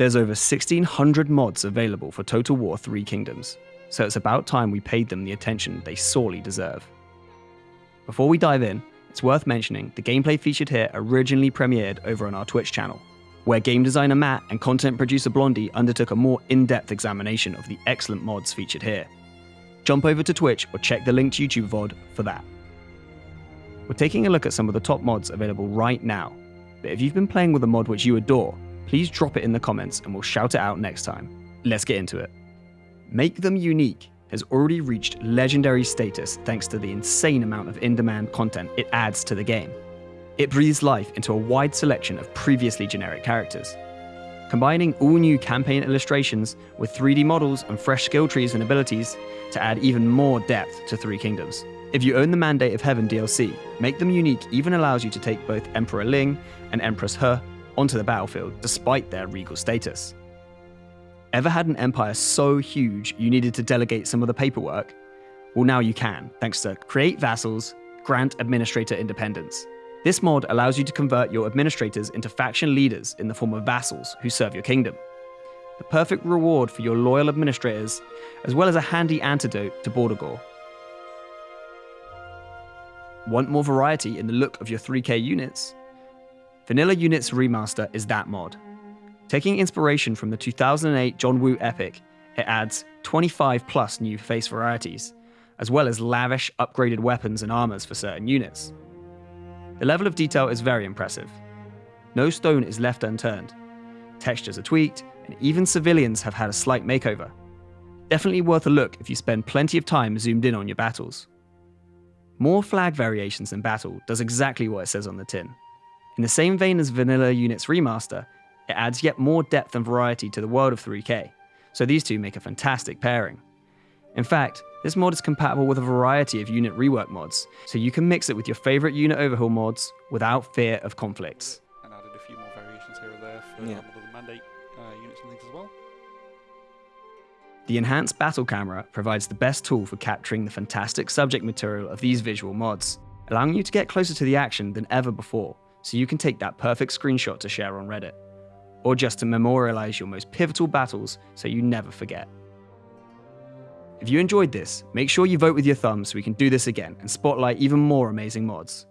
There's over 1600 mods available for Total War 3 Kingdoms, so it's about time we paid them the attention they sorely deserve. Before we dive in, it's worth mentioning the gameplay featured here originally premiered over on our Twitch channel, where game designer Matt and content producer Blondie undertook a more in depth examination of the excellent mods featured here. Jump over to Twitch or check the linked YouTube VOD for that. We're taking a look at some of the top mods available right now, but if you've been playing with a mod which you adore, please drop it in the comments and we'll shout it out next time. Let's get into it. Make Them Unique has already reached legendary status thanks to the insane amount of in demand content it adds to the game. It breathes life into a wide selection of previously generic characters. Combining all new campaign illustrations with 3D models and fresh skill trees and abilities to add even more depth to Three Kingdoms. If you own the Mandate of Heaven DLC, Make Them Unique even allows you to take both Emperor Ling and Empress He onto the battlefield despite their regal status. Ever had an empire so huge you needed to delegate some of the paperwork? Well, now you can, thanks to Create Vassals, Grant Administrator Independence. This mod allows you to convert your administrators into faction leaders in the form of vassals who serve your kingdom. The perfect reward for your loyal administrators, as well as a handy antidote to Border Gore. Want more variety in the look of your 3K units? Vanilla Units Remaster is that mod. Taking inspiration from the 2008 John Woo epic, it adds 25 plus new face varieties, as well as lavish upgraded weapons and armors for certain units. The level of detail is very impressive. No stone is left unturned. Textures are tweaked, and even civilians have had a slight makeover. Definitely worth a look if you spend plenty of time zoomed in on your battles. More flag variations in battle does exactly what it says on the tin. In the same vein as Vanilla Units Remaster, it adds yet more depth and variety to the world of 3K, so these two make a fantastic pairing. In fact, this mod is compatible with a variety of unit rework mods, so you can mix it with your favorite unit overhaul mods without fear of conflicts. And added a few more variations here or there for Yeah. some of the mandate uh, units and things as well. The enhanced battle camera provides the best tool for capturing the fantastic subject material of these visual mods, allowing you to get closer to the action than ever before, so you can take that perfect screenshot to share on Reddit or just to memorialize your most pivotal battles so you never forget. If you enjoyed this, make sure you vote with your thumbs so we can do this again and spotlight even more amazing mods.